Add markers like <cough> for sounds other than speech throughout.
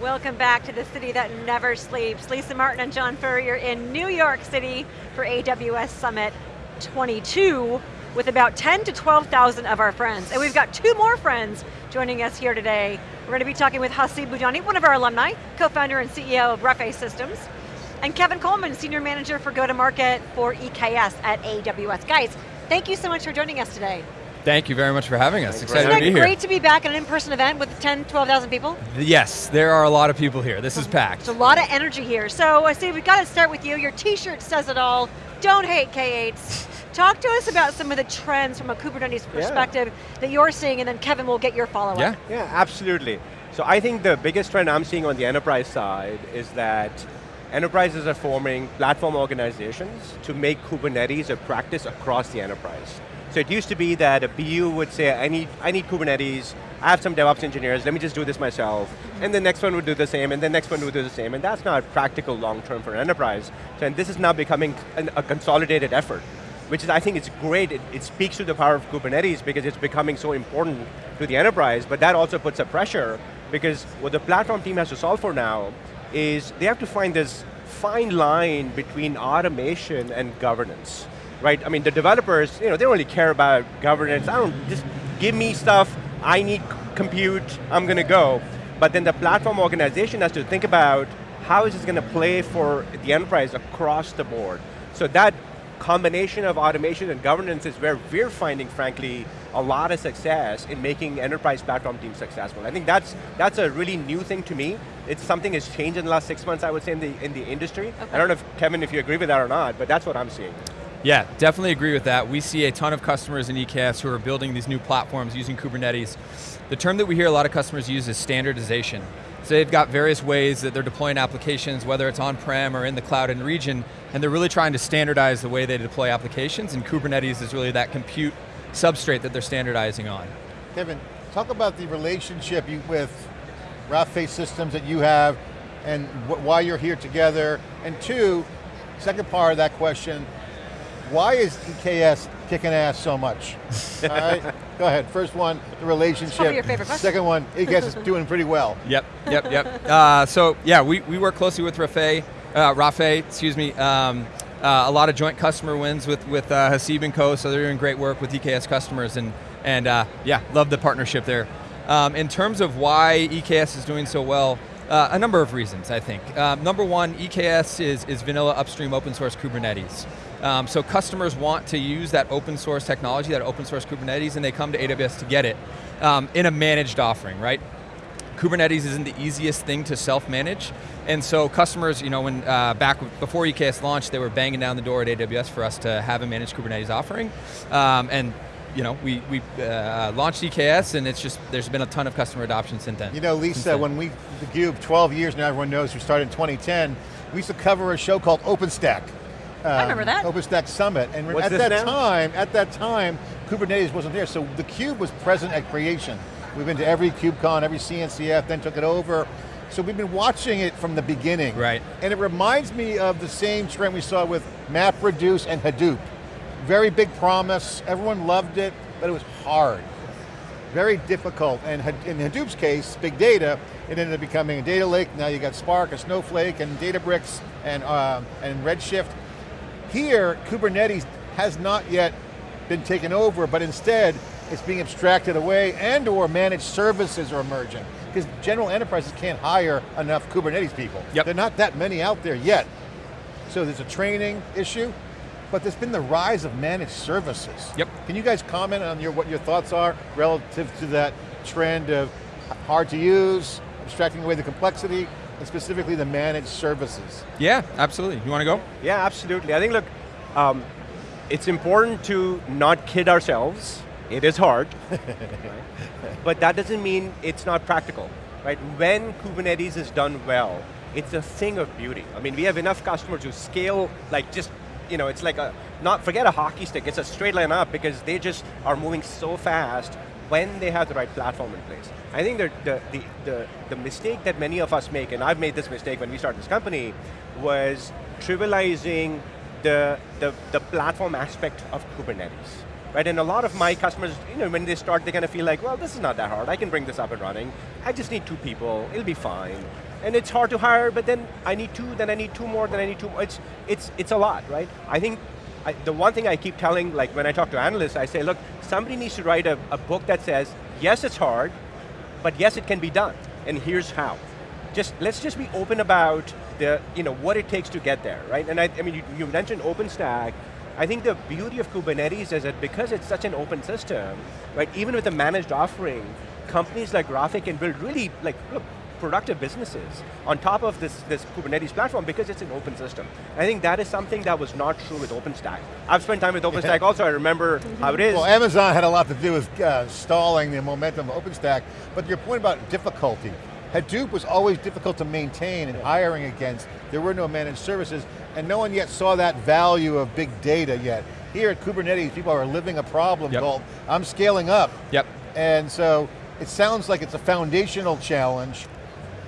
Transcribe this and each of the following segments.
Welcome back to the city that never sleeps. Lisa Martin and John Furrier in New York City for AWS Summit 22 with about 10 to 12,000 of our friends. And we've got two more friends joining us here today. We're going to be talking with Haseeb Budhani, one of our alumni, co-founder and CEO of Rafay Systems, and Kevin Coleman, Senior Manager for Go-to-Market for EKS at AWS. Guys, thank you so much for joining us today. Thank you very much for having us. Isn't Excited to be here. great to be back at an in-person event with 10, 12,000 people? Yes, there are a lot of people here. This is packed. There's a lot of energy here. So Haseeb we've got to start with you. Your t-shirt says it all. Don't hate K8s. <laughs> Talk to us about some of the trends from a Kubernetes perspective yeah. that you're seeing, and then Kevin will get your follow-up. Yeah. yeah, absolutely. So I think the biggest trend I'm seeing on the enterprise side is that enterprises are forming platform organizations to make Kubernetes a practice across the enterprise. So it used to be that a BU would say, I need, I need Kubernetes, I have some DevOps engineers, let me just do this myself. And the next one would do the same, and the next one would do the same, and that's not practical long-term for an enterprise. So, and this is now becoming an, a consolidated effort, which is, I think it's great, it, it speaks to the power of Kubernetes because it's becoming so important to the enterprise, but that also puts a pressure because what the platform team has to solve for now is they have to find this fine line between automation and governance right? I mean, the developers, you know, they don't really care about governance. I don't, just give me stuff, I need compute, I'm going to go. But then the platform organization has to think about how is this going to play for the enterprise across the board. So that combination of automation and governance is where we're finding, frankly, a lot of success in making enterprise platform teams successful. I think that's, that's a really new thing to me. It's something that's changed in the last six months, I would say, in the, in the industry. Okay. I don't know if, Kevin, if you agree with that or not, but that's what I'm seeing. Yeah, definitely agree with that. We see a ton of customers in EKS who are building these new platforms using Kubernetes. The term that we hear a lot of customers use is standardization. So they've got various ways that they're deploying applications, whether it's on-prem or in the cloud and region, and they're really trying to standardize the way they deploy applications, and Kubernetes is really that compute substrate that they're standardizing on. Kevin, talk about the relationship you, with Rafay Systems that you have, and why you're here together, and two, second part of that question, why is EKS kicking ass so much? <laughs> All right, go ahead. First one, the relationship. your favorite question. Second one, EKS is <laughs> doing pretty well. Yep, yep, yep. Uh, so yeah, we, we work closely with Rafe, uh, Rafe, excuse me. Um, uh, a lot of joint customer wins with, with uh, Haseeb and Co, so they're doing great work with EKS customers, and, and uh, yeah, love the partnership there. Um, in terms of why EKS is doing so well, uh, a number of reasons, I think. Um, number one, EKS is, is vanilla upstream open source Kubernetes. Um, so customers want to use that open source technology, that open source Kubernetes, and they come to AWS to get it um, in a managed offering, right? Kubernetes isn't the easiest thing to self-manage, and so customers, you know, when uh, back before EKS launched, they were banging down the door at AWS for us to have a managed Kubernetes offering, um, and you know, we, we uh, launched EKS and it's just, there's been a ton of customer adoption since then. You know, Lisa, when we, the Cube, 12 years now, everyone knows we started in 2010, we used to cover a show called OpenStack. Um, I remember that. OpenStack Summit, and What's at that now? time, at that time, Kubernetes wasn't there, so the Cube was present at creation. We've been to every KubeCon, every CNCF, then took it over. So we've been watching it from the beginning. Right. And it reminds me of the same trend we saw with MapReduce and Hadoop. Very big promise, everyone loved it, but it was hard. Very difficult, and in Hadoop's case, big data, it ended up becoming a data lake, now you got Spark, a Snowflake, and Databricks, and, uh, and Redshift. Here, Kubernetes has not yet been taken over, but instead, it's being abstracted away and or managed services are emerging. Because general enterprises can't hire enough Kubernetes people. Yep. There are not that many out there yet. So there's a training issue, but there's been the rise of managed services. Yep. Can you guys comment on your, what your thoughts are relative to that trend of hard to use, abstracting away the complexity, and specifically the managed services? Yeah, absolutely. You want to go? Yeah, absolutely. I think, look, um, it's important to not kid ourselves. It is hard, right? <laughs> but that doesn't mean it's not practical, right? When Kubernetes is done well, it's a thing of beauty. I mean, we have enough customers who scale like just, you know, it's like a, not, forget a hockey stick, it's a straight line up because they just are moving so fast when they have the right platform in place. I think the, the, the, the, mistake that many of us make, and I've made this mistake when we started this company, was trivializing the, the, the platform aspect of Kubernetes. Right, and a lot of my customers, you know, when they start, they kind of feel like, well, this is not that hard. I can bring this up and running. I just need two people, it'll be fine. and it's hard to hire, but then I need two, then I need two more, then I need two more. It's, it's, it's a lot, right? I think I, the one thing I keep telling, like when I talk to analysts, I say, look, somebody needs to write a, a book that says, yes, it's hard, but yes, it can be done, and here's how. Just, let's just be open about the, you know, what it takes to get there, right? And I, I mean, you, you mentioned OpenStack, I think the beauty of Kubernetes is that because it's such an open system, right, even with a managed offering, companies like Rafay can build really, like, look, productive businesses on top of this, this Kubernetes platform because it's an open system. I think that is something that was not true with OpenStack. I've spent time with OpenStack also, I remember how it is. Well, Amazon had a lot to do with uh, stalling the momentum of OpenStack, but your point about difficulty, Hadoop was always difficult to maintain and hiring against. There were no managed services, and no one yet saw that value of big data yet. Here at Kubernetes, people are living a problem yep. called, I'm scaling up. Yep. And so, it sounds like it's a foundational challenge,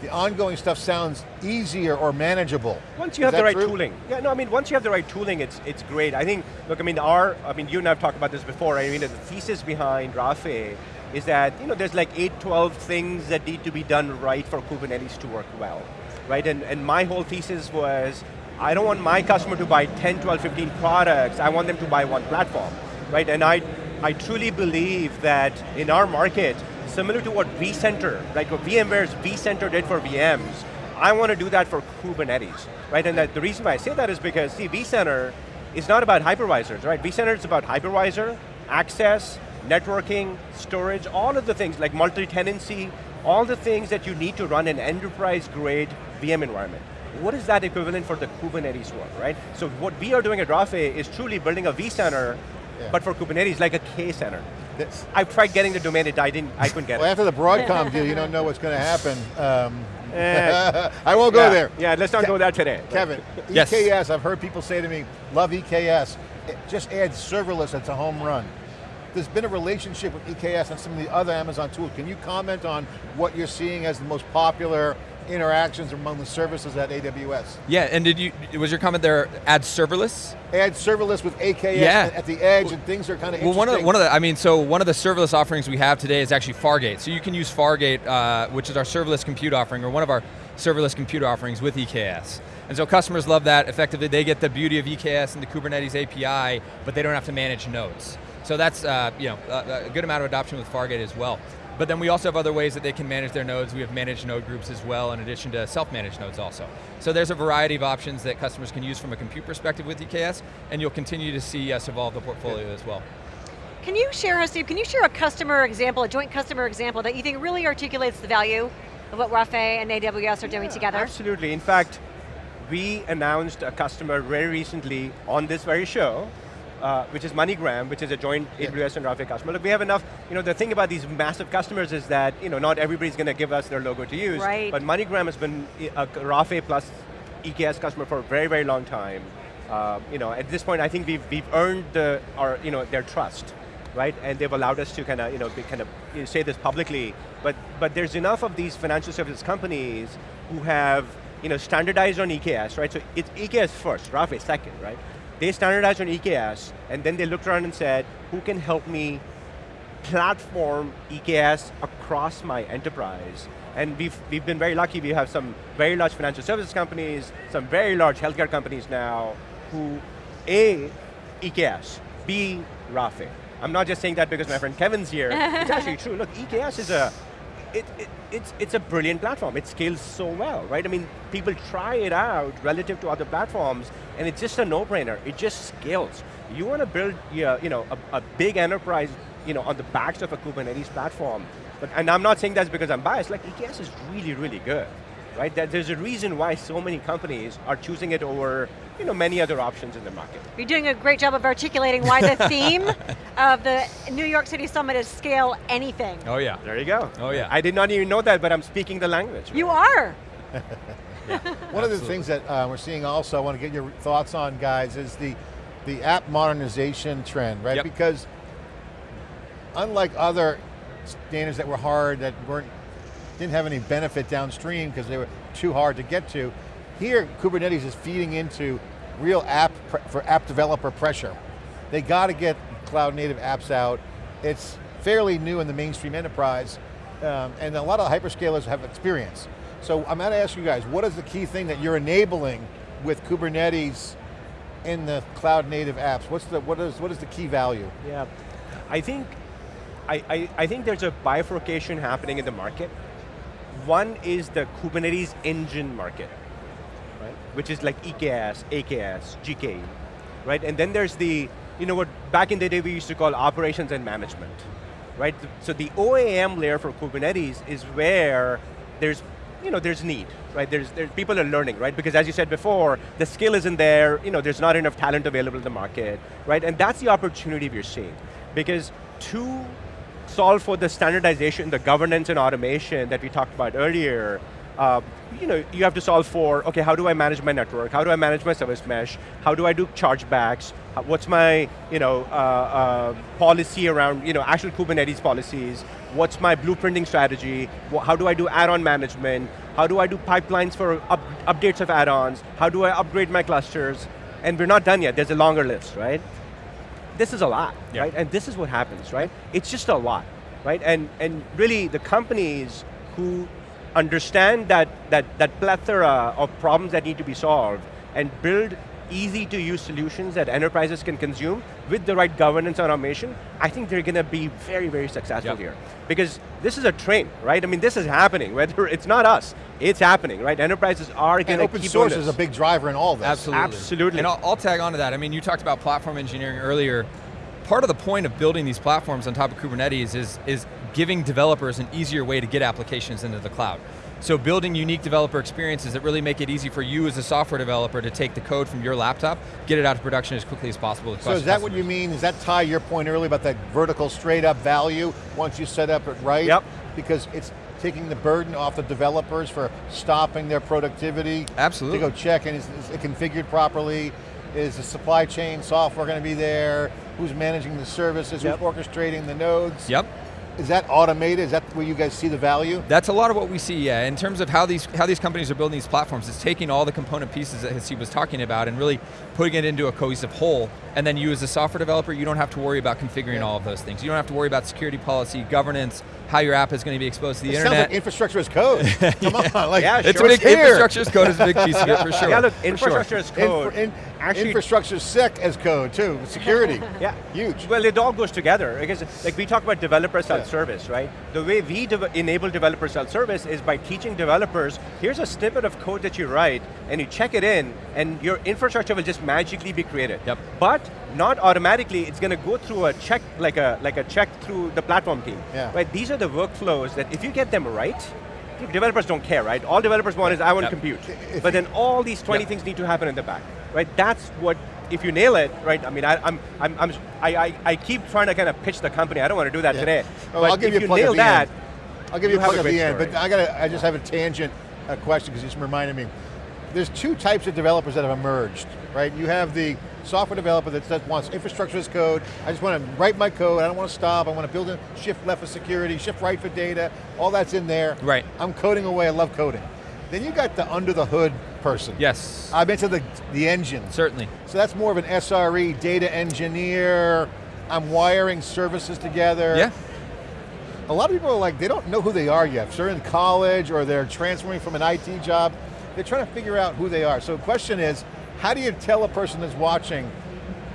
the ongoing stuff sounds easier or manageable. Once you Is have the right true? tooling. Yeah, no, I mean, once you have the right tooling, it's, it's great. I think, look, I mean, our, I mean, you and I have talked about this before, I mean, the thesis behind Rafay is that, you know, there's like 8, 12 things that need to be done right for Kubernetes to work well, right? And, and my whole thesis was, I don't want my customer to buy 10, 12, 15 products, I want them to buy one platform, right? And I, I truly believe that in our market, similar to what vCenter, like what VMware's vCenter did for VMs, I want to do that for Kubernetes, right? And that, the reason why I say that is because, see, vCenter is not about hypervisors, right? vCenter is about hypervisor, access, networking, storage, all of the things like multi-tenancy, all the things that you need to run an enterprise-grade VM environment. What is that equivalent for the Kubernetes world, right? So what we are doing at Rafay is truly building a vCenter, yeah. but for Kubernetes, like a K-center. I've tried getting the domain, it, I, didn't, I couldn't get well, it. Well, after the Broadcom deal, you don't know what's going to happen. Um, eh. <laughs> I won't go yeah, there. Yeah, let's not Ke go there today. Kevin, yes. EKS, I've heard people say to me, love EKS, it just add serverless, it's a home run. There's been a relationship with EKS and some of the other Amazon tools. Can you comment on what you're seeing as the most popular interactions among the services at AWS. Yeah, and did you, was your comment there, add serverless? Add serverless with AKS yeah. at the edge and things are kind of Well, one of, the, one of the, I mean, so one of the serverless offerings we have today is actually Fargate. So you can use Fargate, uh, which is our serverless compute offering, or one of our serverless compute offerings with EKS. And so customers love that. Effectively, they get the beauty of EKS and the Kubernetes API, but they don't have to manage nodes. So that's uh, you know a, a good amount of adoption with Fargate as well. But then we also have other ways that they can manage their nodes. We have managed node groups as well, in addition to self-managed nodes also. So there's a variety of options that customers can use from a compute perspective with EKS, and you'll continue to see us evolve the portfolio yeah. as well. Can you share, Steve, can you share a customer example, a joint customer example that you think really articulates the value of what Rafay and AWS are doing yeah, together? Absolutely, in fact, we announced a customer very recently on this very show uh, which is MoneyGram, which is a joint yeah. AWS and Rafay customer. Look, we have enough, you know, the thing about these massive customers is that, you know, not everybody's going to give us their logo to use, right. but MoneyGram has been a Rafay plus EKS customer for a very, very long time. Uh, you know, at this point, I think we've, we've earned the, our, you know, their trust, right? And they've allowed us to kind of, you know, kind of you know, say this publicly, but, but there's enough of these financial services companies who have, you know, standardized on EKS, right? So it's EKS first, Rafay second, right? They standardized on EKS, and then they looked around and said, who can help me platform EKS across my enterprise? And we've, we've been very lucky, we have some very large financial services companies, some very large healthcare companies now, who A, EKS, B, Rafay. I'm not just saying that because my friend Kevin's here, it's actually true. Look, EKS is a, it, it, it's, it's a brilliant platform. It scales so well, right? I mean, people try it out relative to other platforms, and it's just a no-brainer. It just scales. You want to build you know, a, a, big enterprise you know, on the backs of a Kubernetes platform, but, and I'm not saying that's because I'm biased, like EKS is really, really good right? That there's a reason why so many companies are choosing it over you know, many other options in the market. You're doing a great job of articulating why the <laughs> theme of the New York City Summit is scale anything. Oh yeah. There you go. Oh yeah. I did not even know that, but I'm speaking the language. Right? You are. <laughs> yeah, <laughs> One of the things that uh, we're seeing also, I want to get your thoughts on guys, is the, the app modernization trend, right? Yep. Because unlike other standards that were hard, that weren't didn't have any benefit downstream because they were too hard to get to. Here, Kubernetes is feeding into real app, for app developer pressure. They got to get cloud native apps out. It's fairly new in the mainstream enterprise, um, and a lot of hyperscalers have experience. So I'm going to ask you guys, what is the key thing that you're enabling with Kubernetes in the cloud native apps? What's the, what is, what is the key value? Yeah, I think, I, I, I think there's a bifurcation happening in the market. One is the Kubernetes engine market, right? Which is like EKS, AKS, GKE, right? And then there's the, you know what, back in the day we used to call operations and management, right? So the OAM layer for Kubernetes is where there's, you know, there's need, right? There's, there's people are learning, right? Because as you said before, the skill isn't there, you know, there's not enough talent available in the market, right? And that's the opportunity we're seeing. Because to solve for the standardization, the governance and automation that we talked about earlier, uh, you know, you have to solve for, okay, how do I manage my network? How do I manage my service mesh? How do I do chargebacks? What's my, you know, uh, uh, policy around, you know, actual Kubernetes policies? What's my blueprinting strategy? How do I do add-on management? How do I do pipelines for up, updates of add-ons? How do I upgrade my clusters? And we're not done yet, there's a longer list, right? This is a lot, yeah. right? And this is what happens, right? It's just a lot, right? And, and really the companies who understand that, that, that plethora of problems that need to be solved and build easy to use solutions that enterprises can consume with the right governance and automation, I think they're going to be very, very successful yep. here. Because this is a train, right? I mean, this is happening, <laughs> whether it's not us, it's happening, right? Enterprises are going to open source is a big driver in all this. Absolutely. Absolutely. And I'll, I'll tag on to that. I mean, you talked about platform engineering earlier. Part of the point of building these platforms on top of Kubernetes is, is giving developers an easier way to get applications into the cloud. So building unique developer experiences that really make it easy for you as a software developer to take the code from your laptop, get it out to production as quickly as possible. So is that what you mean? Does that tie your point earlier about that vertical straight up value once you set up it right? Yep. Because it's taking the burden off the developers for stopping their productivity. Absolutely. To go check and is, is it configured properly? Is the supply chain software going to be there? Who's managing the services? Yep. Who's orchestrating the nodes? Yep. Is that automated? Is that where you guys see the value? That's a lot of what we see, yeah. In terms of how these how these companies are building these platforms, it's taking all the component pieces that Haseeb was talking about and really putting it into a cohesive whole. And then you as a software developer, you don't have to worry about configuring yeah. all of those things. You don't have to worry about security policy, governance, how your app is going to be exposed to the it internet. Sounds like infrastructure as code. <laughs> Come yeah. on, like yeah, it's a big here. infrastructure as code is a big piece of it for sure. Yeah, look, infrastructure sure. as code. Infra, in, Actually, infrastructure sec as code too, security. <laughs> yeah, huge. Well, it all goes together because, like, we talk about developer self-service, yeah. right? The way we de enable developer self-service is by teaching developers. Here's a snippet of code that you write, and you check it in, and your infrastructure will just magically be created. Yep. But not automatically. It's going to go through a check, like a like a check through the platform team. Yeah. Right. These are the workflows that if you get them right, developers don't care, right? All developers want is I want yep. to compute. If but then all these 20 yep. things need to happen in the back, right? That's what, if you nail it, right? I mean, I, I'm, I'm, I'm I, I, I keep trying to kind of pitch the company. I don't want to do that yeah. today. Oh, but I'll give if you, you nail that, end. I'll give you, you a plug at the end, story. but I got to, I just have a tangent a question because you just reminded me. There's two types of developers that have emerged, right? You have the software developer that says, wants infrastructure as code, I just want to write my code, I don't want to stop, I want to build a shift left for security, shift right for data, all that's in there. Right. I'm coding away, I love coding. Then you got the under the hood person. Yes. I mentioned the, the engine. Certainly. So that's more of an SRE, data engineer, I'm wiring services together. Yeah. A lot of people are like, they don't know who they are yet. If they're in college or they're transferring from an IT job, they're trying to figure out who they are. So the question is, how do you tell a person that's watching,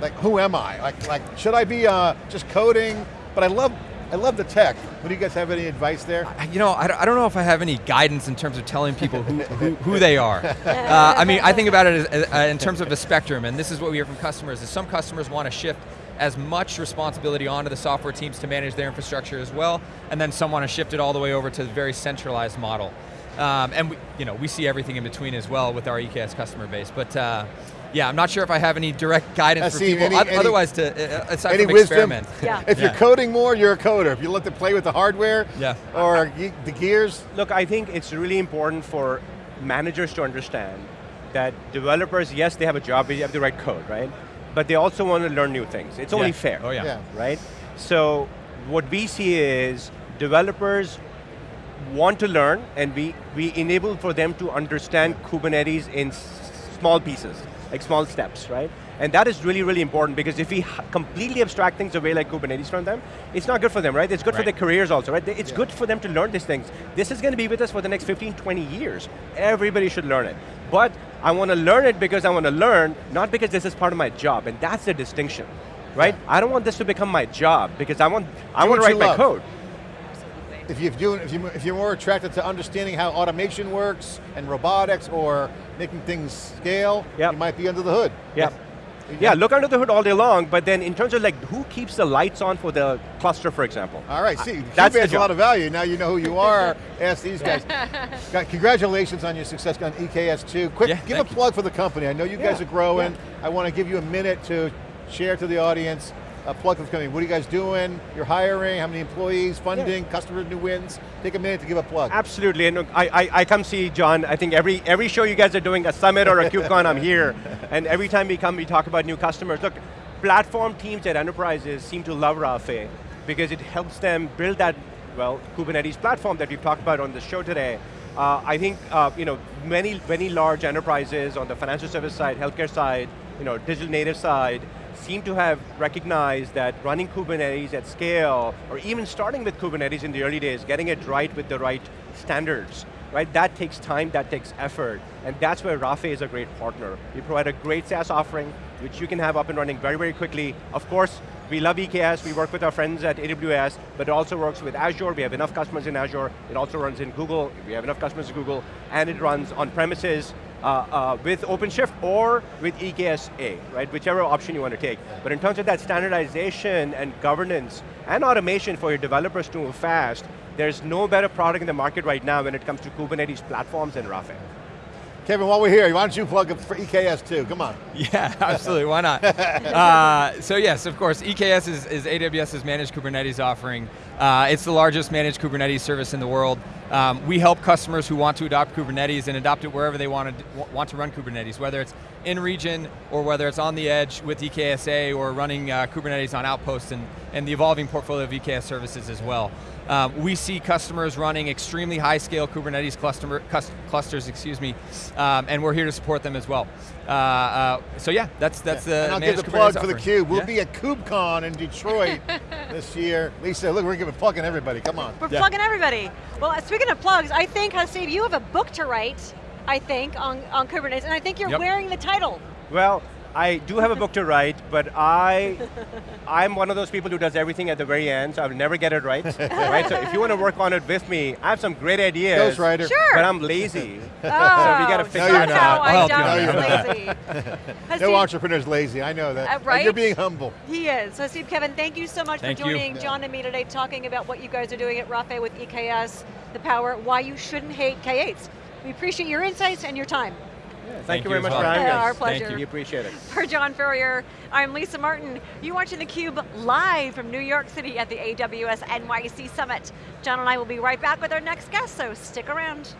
like, who am I? Like, like should I be uh, just coding? But I love, I love the tech. Do you guys have any advice there? You know, I don't know if I have any guidance in terms of telling people who, <laughs> who, who, they are. <laughs> Uh, I mean, I think about it as, uh, in terms of a spectrum, and this is what we hear from customers, is some customers want to shift as much responsibility onto the software teams to manage their infrastructure as well, and then some want to shift it all the way over to the very centralized model. Um, and we, you know, we see everything in between as well with our EKS customer base. But uh, yeah, I'm not sure if I have any direct guidance for people. Any, any, otherwise, to uh, aside any from wisdom? experiment. Yeah. <laughs> if yeah. you're coding more, you're a coder. If you let them play with the hardware, yeah. or the gears. Look, I think it's really important for managers to understand that developers, yes, they have a job, they have to write code, right? But they also want to learn new things. It's only yeah. fair. Oh yeah. yeah. Right? So what we see is developers want to learn and we, we enable for them to understand Kubernetes in small pieces, like small steps, right? And that is really, really important because if we completely abstract things away like Kubernetes from them, it's not good for them, right? It's good for their careers also, right? It's Yeah. good for them to learn these things. This is going to be with us for the next 15, 20 years. Everybody should learn it. But I want to learn it because I want to learn, not because this is part of my job, and that's the distinction, right? I don't want this to become my job because I want, I want to write my love. code. If, you're doing, if, you, if you're more attracted to understanding how automation works and robotics or making things scale, Yep. you might be under the hood. Yeah. Yeah, look under the hood all day long, but then in terms of like who keeps the lights on for the cluster, for example. All right, see, That's adds a lot of value. Now you know who you are. <laughs> Ask these guys. <laughs> Congratulations on your success on EKS2. Quick, Yeah, give a thank you. plug for the company. I know you guys are growing. yeah. I want to give you a minute to share to the audience a plug the company. What are you guys doing? You're hiring, how many employees, funding, Customer new wins? Take a minute to give a plug. Absolutely, and look, I, I, I come see John, I think every, every show you guys are doing, a summit or a KubeCon, I'm here. <laughs> And every time we come, we talk about new customers. Look, platform teams at enterprises seem to love Rafay because it helps them build that, well, Kubernetes platform that we've talked about on the show today. Uh, I think, uh, you know, many, many large enterprises on the financial service side, healthcare side, you know, digital native side, seem to have recognized that running Kubernetes at scale, or even starting with Kubernetes in the early days, getting it right with the right standards, right? That takes time, that takes effort, and that's where Rafay is a great partner. We provide a great SaaS offering, which you can have up and running very, very quickly. Of course, we love EKS, we work with our friends at AWS, but it also works with Azure, we have enough customers in Azure, it also runs in Google, we have enough customers in Google, and it runs on premises, uh, uh, with OpenShift or with EKS-A, right? Whichever option you want to take. But in terms of that standardization and governance and automation for your developers to move fast, there's no better product in the market right now when it comes to Kubernetes platforms than Rafay. Kevin, while we're here, why don't you plug it for EKS too, Come on. <laughs> Yeah, absolutely, why not? <laughs> uh, so yes, of course, EKS is, is AWS's managed Kubernetes offering. Uh, it's the largest managed Kubernetes service in the world. Um, we help customers who want to adopt Kubernetes and adopt it wherever they want to, want to run Kubernetes, whether it's in region or whether it's on the edge with EKSA or running uh, Kubernetes on Outposts and, and the evolving portfolio of EKS services as well. Um, we see customers running extremely high scale Kubernetes cluster, cus- clusters, excuse me, um, and we're here to support them as well. Uh, uh, so yeah, that's that's the and I'll give managed the plug Kubernetes for the offering. Cube. We'll Yeah. be at KubeCon in Detroit <laughs> this year. Lisa, look, we're giving plugging everybody, come on. We're Yeah. plugging everybody. Well, uh, speaking of plugs, I think, Haseeb, you have a book to write, I think, on, on Kubernetes, and I think you're Yep. wearing the title. Well, I do have a book to write, but I, I'm one of those people who does everything at the very end, so I'll never get it right. right? So if you want to work on it with me, I have some great ideas. Ghostwriter. Sure. But I'm lazy. Oh, we gotta fix No, you're somehow not. I'll I help you doubt on he's that. lazy. <laughs> No Haseeb, entrepreneur's lazy, I know that. Uh, And right? You're being humble. He is. So Steve Kevin, thank you so much Thank for joining Yeah. John and me today talking about what you guys are doing at Rafay with EKS, the power, why you shouldn't hate K8s. We appreciate your insights and your time. Thank, Thank you you very as much well. for having Yeah, us. our pleasure. Thank We appreciate it. For John Furrier, I'm Lisa Martin. You're watching theCUBE live from New York City at the AWS NYC Summit. John and I will be right back with our next guest, so stick around.